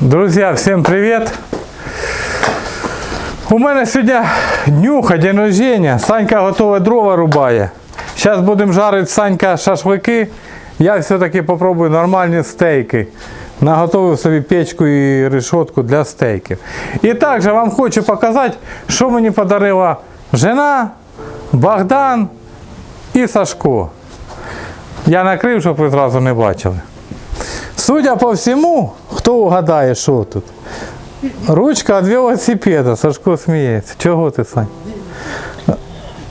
Друзья, всем привет! У мене сьогодні днюха, день рождения. Санька готове дрова рубає. Зараз будемо жарити Санька шашлики. Я все-таки попробую нормальні стейки. Наготовив собі печку і решетку для стейків. І також вам хочу показати, що мені подарила жена, Богдан і Сашко. Я накрив, щоб ви зразу не бачили. Судя по всьому, хто угадає, що тут? Ручка від велосипеда. Сашко сміється. Чого ти, Сань?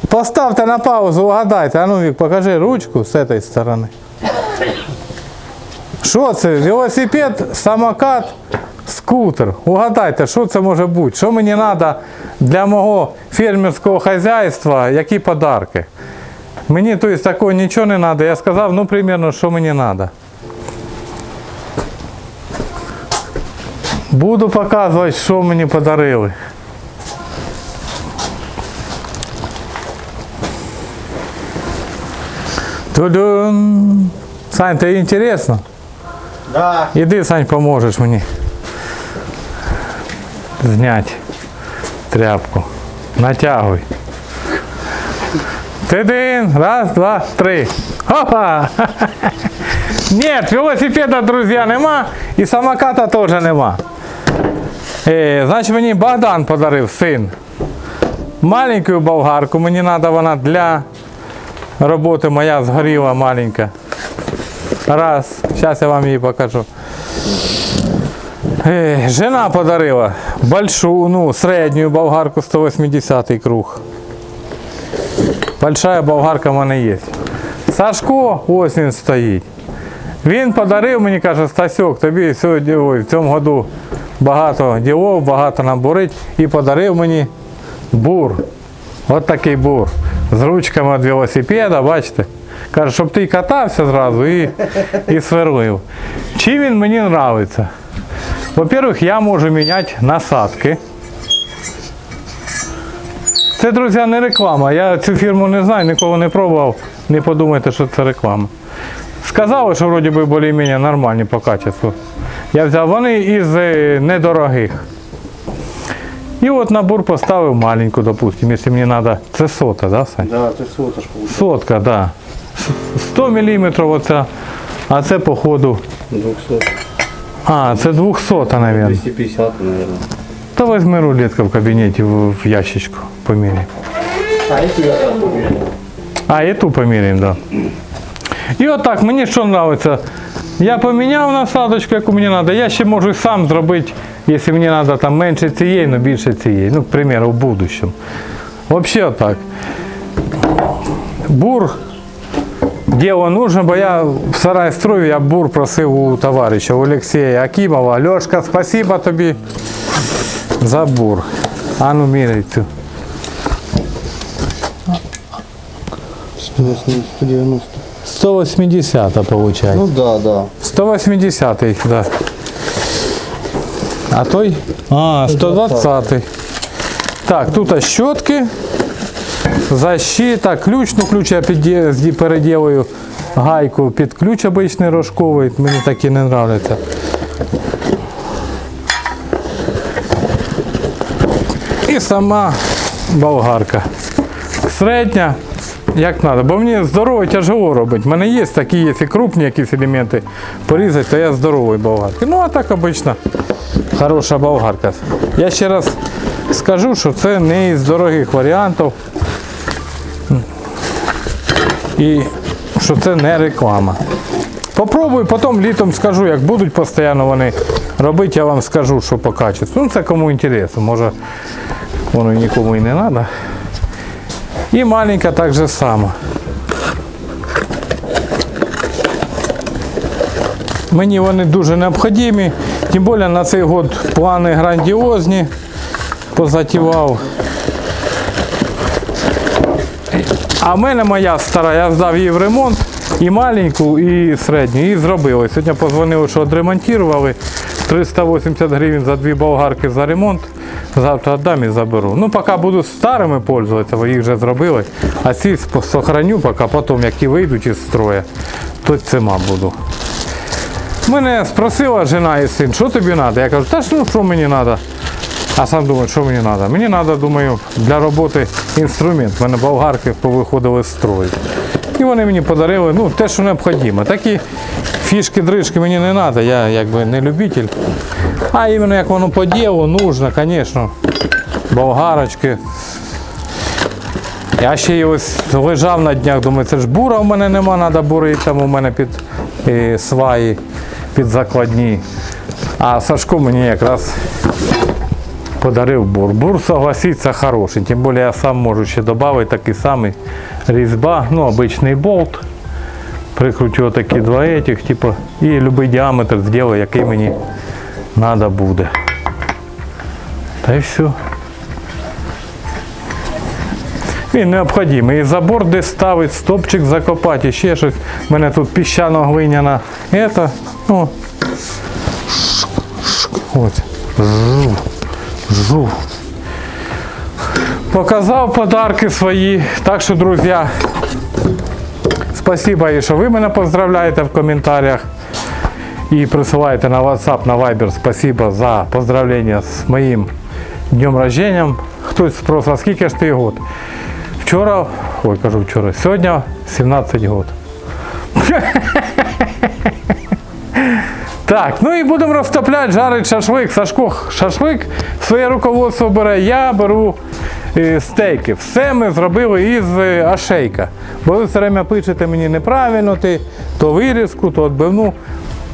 Поставте на паузу, угадайте. А ну, Вік, покажи ручку з цієї сторони. Що це? Велосипед, самокат, скутер. Угадайте, що це може бути? Що мені треба для мого фермерського хазяйства, які подарки? Мені тобто, такого нічого не треба. Я сказав, ну, примерно, що мені треба. Буду показувати, що мені подарили. Тудун. Сань, тобі інтересно? Да. Іди, Сань, поможеш мені. Знять тряпку. Натягуй. Тидин. Раз, два, три. Хопа! Нет, велосипеда, друзья, нема. І самоката теж нема. Е, значить, мені Богдан подарив син. Маленьку болгарку. Мені треба вона для роботи моя згоріла маленька. Раз. Зараз я вам її покажу. Е, жена подарила большую, ну, среднюю болгарку 180 круг. Большая болгарка в мене є. Сашко, ось він стоїть. Він подарив мені, каже, Стасьок, тобі сьогодні ой, в цьому году багато ділов, багато нам бурить. І подарив мені бур. От такий бур. З ручками від велосипеда, бачите? Каже, щоб ти катався зразу і, і сверлив. Чим він мені подобається? Во-первых, я можу міняти насадки. Це, друзі, не реклама. Я цю фірму не знаю, ніколи не пробував. Не подумайте, що це реклама. Сказали, що вроді би більш-менш нормальні по качеству. Я взяв вони із е, недорогих. І от набор поставив маленьку, допустим, якщо мені треба. Це сота, да, Сань? Да, це соточку. Сотка, так. Да. 100 мм оця, а це походу. 200. А, це 200, мабуть. 250, наверное. То візьми рулетку в кабінеті в ящичку поміряй. А, это я так померил. А, і ту поміряємо, так. Да. І отак, мені що подобається. Я поміняв насадочку, яку мені треба. Я ще можу сам зробити, якщо мені треба там менше цієї, але більше цієї. Ну, к примеру, в будущем. Взагалі отак. Бур Діло нужно, бо я в сарай строю, я бур просив у товариша, у Олексія Акімова. Льошка, спасибо тобі за бур. А ну міряй цю. 190. 180 виходить. Ну да, да. 180, да. А той? А, 120. -й. Так, тут щотки, защита, ключ, ну ключ я підє- зді- гайку під ключ обичний рожковий, мені такі не нравляться. І сама болгарка. Середня, як треба. Бо мені здорово тяжело робити. У мене є такі, якщо крупні якісь елементи порізати, то я здоровий болгарки. Ну а так обично хороша болгарка. Я ще раз скажу, що це не із дорогих варіантів. І що це не реклама. Попробую, потім літом скажу, як будуть постійно вони робити, я вам скажу, що по качеству. Ну це кому інтересно, може воно нікому і не треба. І маленька так же само. Мені вони дуже необхідні, тим більше на цей год плани грандіозні позатівав. А в мене моя стара, я здав її в ремонт, і маленьку, і середню, і зробили. Сьогодні позвонили, що відремонтували. 380 гривень за дві болгарки за ремонт. Завтра віддам і заберу. Ну, поки буду старими пользуватися, бо їх вже зробили. А ці сохраню, поки потім, які вийдуть із строю, то цима буду. Мене спросила жена і син, що тобі треба? Я кажу, та ж ну що мені треба? А сам думаю, що мені треба? Мені треба, думаю, для роботи інструмент. У мене болгарки повиходили з строю. І вони мені подарили ну, те, що необхідно. Такі фішки, дрижки мені не треба, я якби не любитель. А іменно як воно по ділу, нужно, звісно. Болгарочки. Я ще й ось лежав на днях, думаю, це ж бура в мене нема, треба бурити, там у мене під е, сваї, під закладні. А Сашко мені якраз подарив бур. Бур, согласиться, хороший. Тим більше я сам можу ще додати такий самий різьба, ну, обичний болт. Прикручу отакі два этих, типу, і будь-який діаметр зроблю, який мені треба буде. Та й все. Він необхідний. І забор десь ставить, стопчик закопати, ще щось. У мене тут піщано-глиняна. Это, ну, Ось. Жу. Жу. Показав подарки свої. Так що, друзі, спасибо, що ви мене поздравляєте в коментарях. І присилаєте на WhatsApp, на Viber. Спасибо за поздравлення з моїм днем рождения. Хтось спросив, а скільки ж ти год? Вчора, ой, кажу вчора, сьогодні 17 год. Так, ну і будемо розтопляти, жарить шашлик. Сашко шашлик своє руководство бере, я беру е, стейки. Все ми зробили із ашейка. Бо ви все время пишете мені неправильно, ти то вирізку, то відбивну.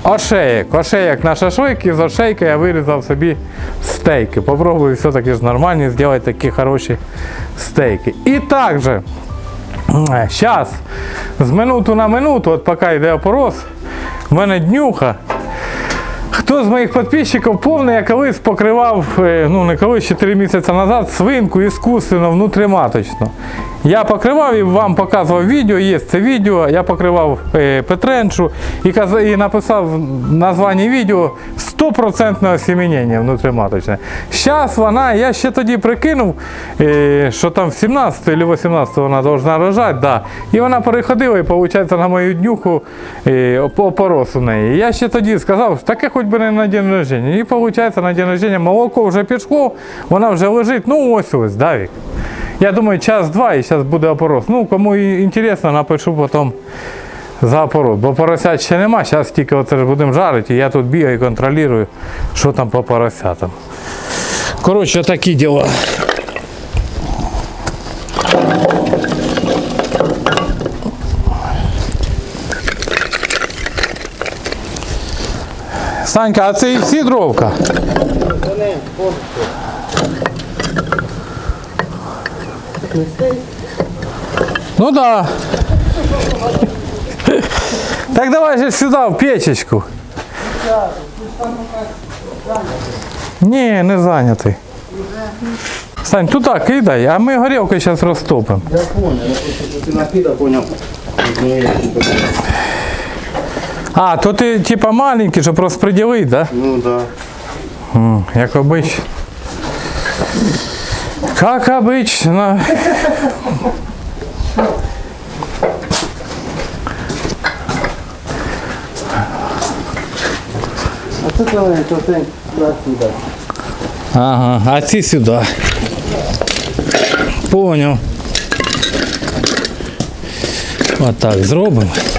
Ошеєк, ошеєк на шашлик, із ошейка я вирізав собі стейки. Попробую все-таки ж нормальні зробити такі хороші стейки. І також, зараз, з минуту на минуту, от поки йде опорос, в мене днюха. Хто з моїх підписчиків повний, я колись покривав, е, ну не колись 4 місяці назад, свинку іскусственно внутриматочно. Я покривав і вам показував відео, є це відео, я покривав е, Петренчу і, і написав в названні відео 100% осемінення внутриматочне. Зараз вона, я ще тоді прикинув, е, що там в 17 або 18 вона повинна рожати, да. і вона переходила і виходить на мою днюху е, опорос у неї. Я ще тоді сказав, таке хоч би не на день рождення. І виходить на день рождення молоко вже пішло, вона вже лежить, ну ось ось, Давік. Я думаю, час-два і зараз буде опорос. Ну, кому інтересно, напишу потім за опорос. Бо поросят ще нема, зараз тільки оце ж будемо жарити, і я тут бігаю і контролюю, що там по поросятам. Коротше, такі діла. Санька, а це і всі дровка? Ну да. Так давай же сюда, в печечку. Ні, не зайнятий. Сань, туди кидай, а ми горілку зараз розтопимо. Я понял, я просто понял. Ну, типа, А, то ти типа маленький, щоб розподілити, да? Ну да. М, Як обично. Как обычно. А це це то це сюди. Ага, а ці сюди. Поняв. Отак зробимо. Отак.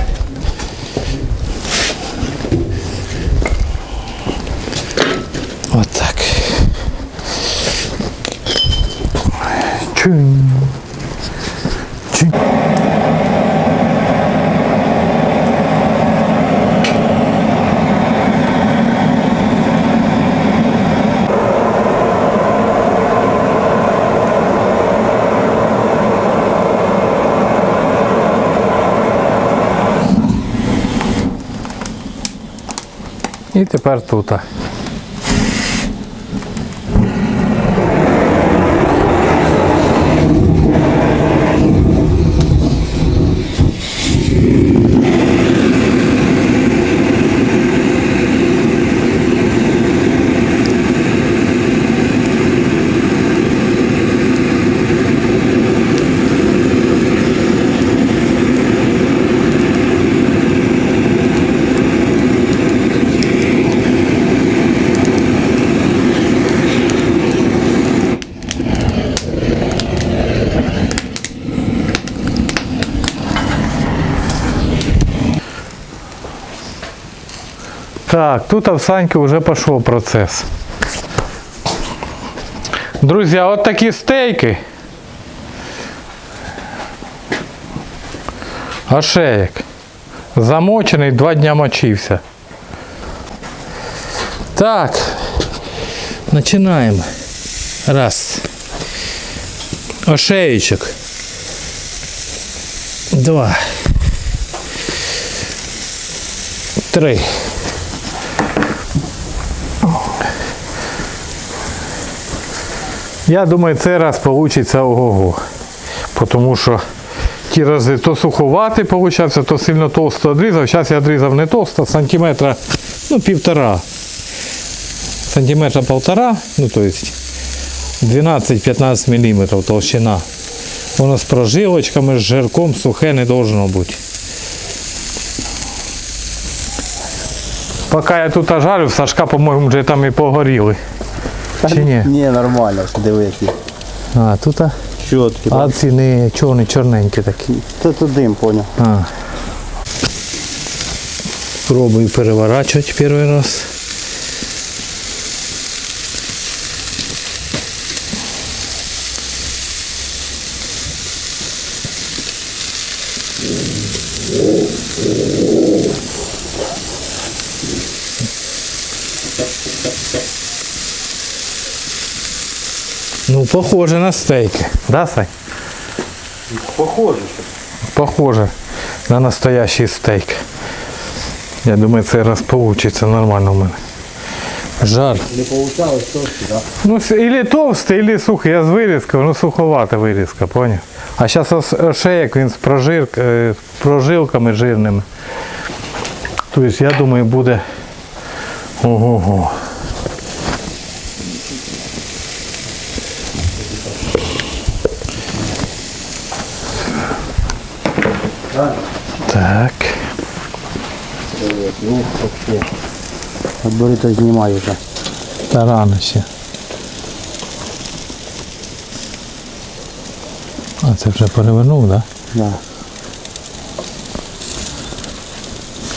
І тепер тут. Так, тут в Саньки вже пішов процес. Друзі, от такі стейки. Ошеєк. Замочений, два дня мочився. Так. Починаємо. Раз. Ошеєчок. Два. Три. Я думаю, цей раз вийде ого-го. Тому що ті рази то суховатий получався, то сильно толсто відрізав. Зараз я відрізав не толсто, сантиметра, ну, півтора. Сантиметра полтора, ну то есть 12-15 мм толщина. Воно з прожилочками, з жирком, сухе не должно бути. Поки я тут жарю, Сашка, по-моєму, вже там і погоріли. Чи ні? Ні, нормально, диви які. А, тут а, Чоткі. а ці не чорні, чорненькі такі. Це тут дим, поняв. А. Пробую переворачивать первый раз. Ну, похоже на стейки. Да, Сань? Похоже. Похоже на настоящий стейк. Я думаю, цей раз получится нормально у мене. Жар. Не получалось трошки, так? Ну, или товстий, или сухий. Я з вирізкою, ну суховата вирізка, поняв? А зараз ошеєк він з прожир, е, прожилками жирними. Тобто, я думаю, буде ого-го. Так. Ну, вообще. От бери то знімай вже. Та рано ще. А це вже перевернув, так? Да? Да.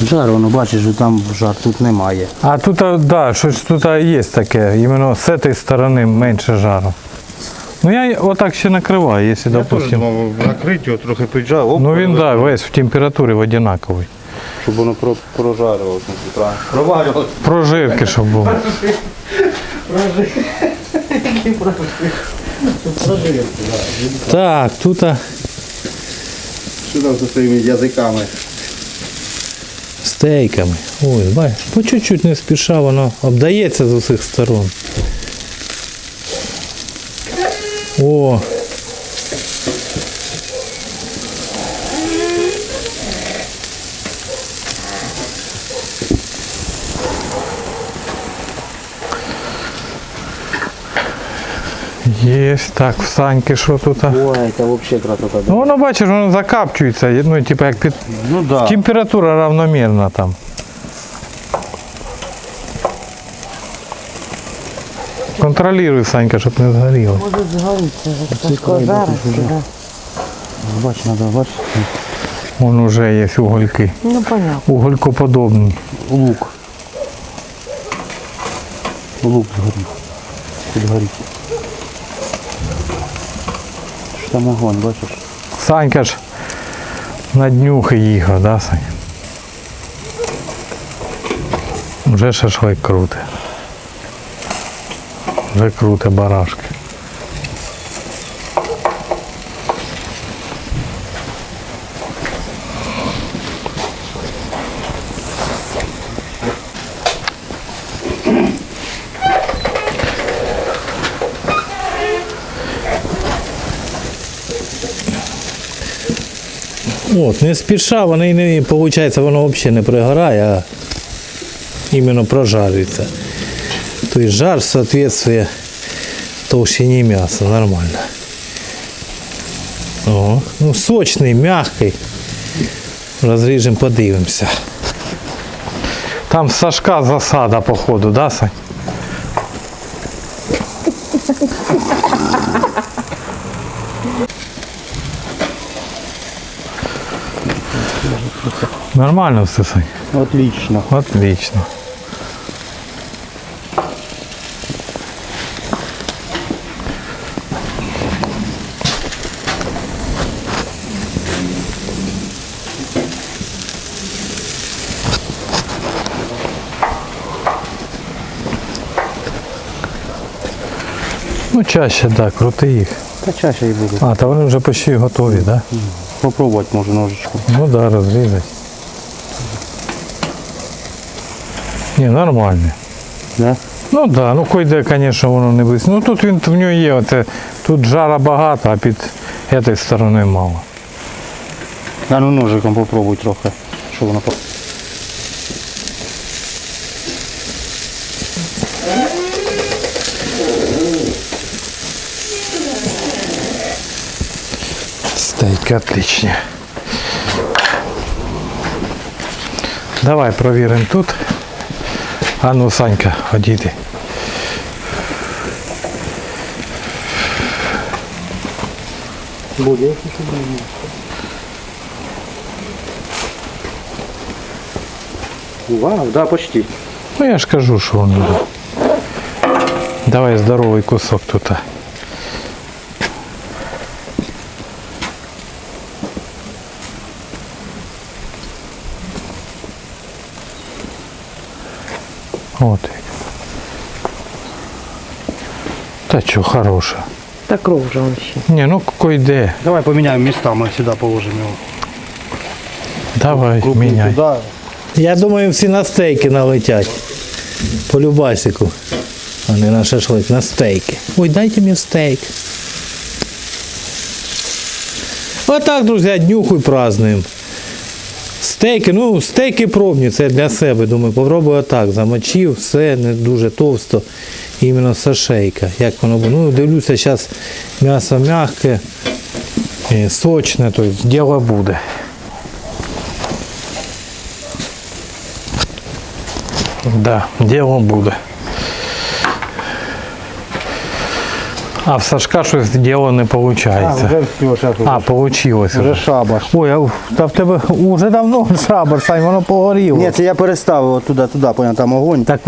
Жар, воно бачиш, що там жар тут немає. А тут, а, да, щось тут є таке, іменно з цієї сторони менше жару. Ну я отак ще накриваю, якщо, допустимо. накрити його трохи піджав, Ну він да, весь в температурі однаковий. щоб воно про, прожарювалося. правильно. Проварювалося. Прожирки, щоб було. Так, тут а, Що там зі своїми язиками? стейками. Ой, бачиш, по чуть-чуть не спіша, воно обдається з усіх сторон. О! Є, так, в Саньки що тут? а? Ой, це взагалі красота. Ну воно бачиш, воно закапчується, ну типу як під Ну да. Температура равномерна там. Контролируй, Санька, щоб не згоріло. Може згоріться, Сашко жарить. Бач, треба, бач. Вон уже є угольки. Ну, понятно. Уголькоподобні. Лук. Лук згорів. Підгорів. Що там огонь, бачиш? Санька ж на днюхи їхав, да, Сань? Вже шашлик круте. Вже круте барашки. От, не спіша, воно і не виходить, воно взагалі не пригорає, а іменно прожарюється. Тобто жар соответствує толщині м'яса, нормально. О, ну сочний, м'який. Розріжемо, подивимося. Там Сашка засада, походу, да, Сань? Нормально все, Сань. Отлично. Отлично. Ну, чаще, так, да, крути їх. Та чаще і буду. А, та вони вже почти готові, так? Да? Попробувати може ножичку. Ну да, розрізати. Ні, нормально. Да? Ну так, да, ну койде, звісно, воно не близько. Ну тут він в нього є, оце, тут жара багато, а під цієї сторони мало. А ну ножиком попробуй трохи. Що воно по. Стейки отличні. Давай провіримо тут. А ну, Санька, одійди. Буде. Вау, да, почти. Ну я ж кажу, що він буде. Давай здоровий кусок тут. От. як. Та що, хороше. Та кров же он ще. Ні, ну койде. Давай поміняємо містами, сюди положимо його. Давай, Крупу міняй. туди. Я думаю, всі на стейки налетять. По любасику. А не на шашлик, на стейки. Ой, дайте мені стейк. Отак, друзі, днюху і празднуємо. Стейки, ну, стейки пробні, це для себе. Думаю, попробую отак. Замочив, все не дуже товсто. Іменно сашейка. Як воно буде. Ну, дивлюся, зараз м'ясо м'яке, е, сочне, тобто діло буде. Да, діло буде. А в Сашка щось діло не виходить. А, вже все, зараз А, получилось. вже шабаш. Ой, а та в тебе вже давно шабар, Сань, воно погоріло. Ні, це я переставив туди, туди, поняв, там огонь. Так,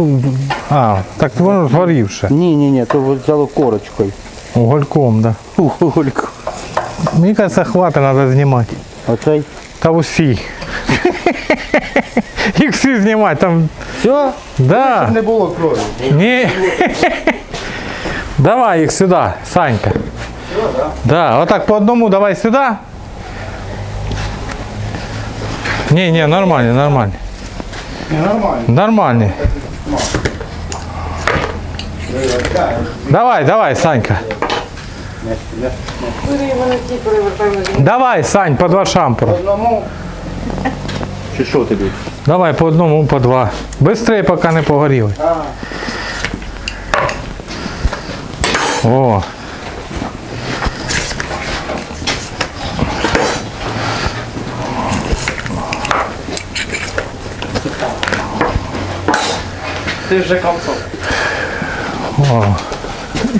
а, так воно згорівше. Ні, ні, ні, то взяло корочкою. Угольком, да. Угольку. Мені кажется, хватить, треба знімати. Оцей. Та усі. Їх всі знімати, там, Все? да. Не було крові. Ні. Давай їх сюди, Санька. Да, отак по одному давай сюди. Ні, ні, нормально, нормально. Не, нормально. Нормально. Давай, давай, Санька. Давай, Сань, по два шампура. Одному. Чи що тобі? Давай по одному, по два. Быстрее, поки не погоріли. О. Ти вже комсом. О.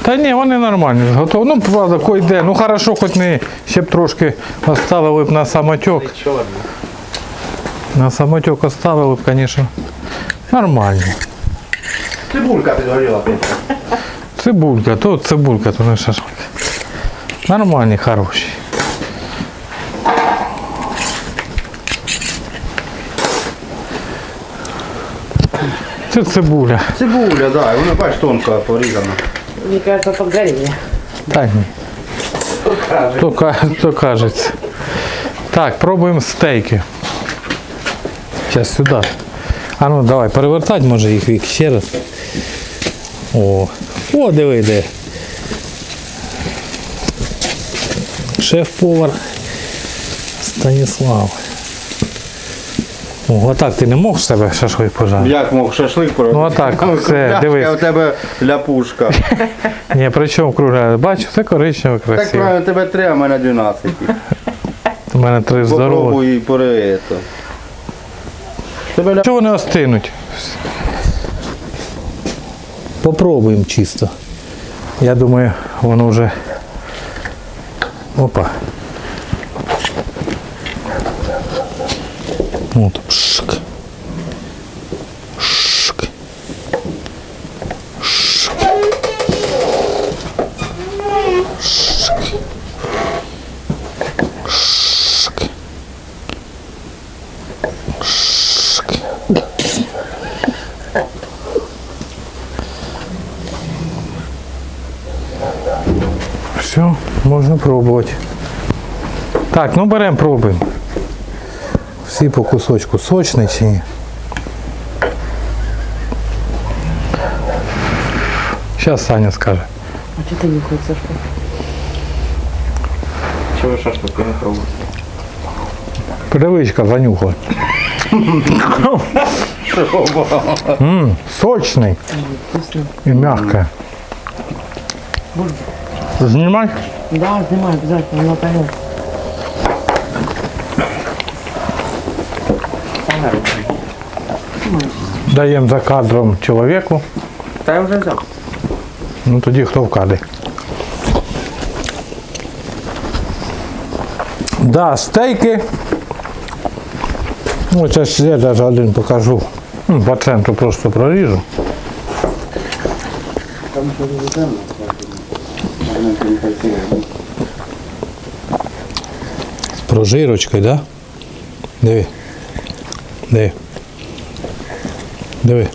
Та ні, вони нормальні, готові. Ну, правда, кой де. Ну хорошо, хоч не ще б трошки оставили б на самотек. На самотек оставили б, звісно. Нормально. Цибулька підгоріла. Цибулька, то цибулька, то не шашлик. Нормальні, хороші. Це цибуля. Цибуля, да, і вона бач тонко порізана. Мне кажется, погорели. Так, ні. То, ка- то кажеться. Так, пробуємо стейки. Зараз сюди. А ну давай, перевертати може їх вік ще раз. О, о, диви де. Шеф-повар Станіслав. О, отак ти не мог з себе шашлик пожарити? Як мог шашлик поробити? Ну, отак, Там все, дивись. У тебе ляпушка. Ні, при чому кругля? Бачу, це коричневе Так красиво. правильно, тебе три, а в мене 12. У мене три здорові. Попробуй і пори це. Ля... Чого вони остинуть? Попробуємо чисто. Я думаю, воно вже. Опа. От, пшик. Так, ну беремо, пробуємо. Всі по кусочку сочний чи ні? Зараз Саня скаже. А что ты не хочешь, Сашка? Чого шашлики не пробуєте? Привичка занюхала. М, Сочний Вкусно. і м'який. Знімай? Да, снимай обязательно, на понятно. Даємо за кадром чоловіку. Та я вже взяв. Ну тоді хто в кадрі. Да, стейки. Ну, це ж я навіть один покажу. Ну, По центру просто красивий. З прожирочкою, да? Диви. Диви. Диви.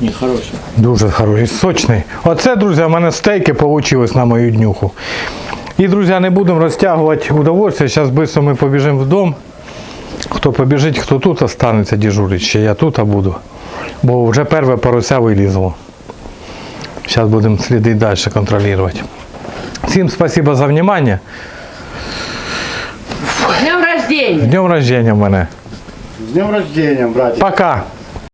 Ні, хороший. Дуже хороший, сочний. Оце, друзі, в мене стейки вийшли на мою днюху. І, друзі, не будемо розтягувати удовольствие. Зараз швидко ми побіжимо в дом. Хто побіжить, хто тут останеться дежурить, ще я тут буду. Бо вже перше порося вилізло. Зараз будемо слідити далі контролювати. Всім спасибо за внимание. Днем рождения! Днем рождения в мене. З днем рождения, братик. Пока.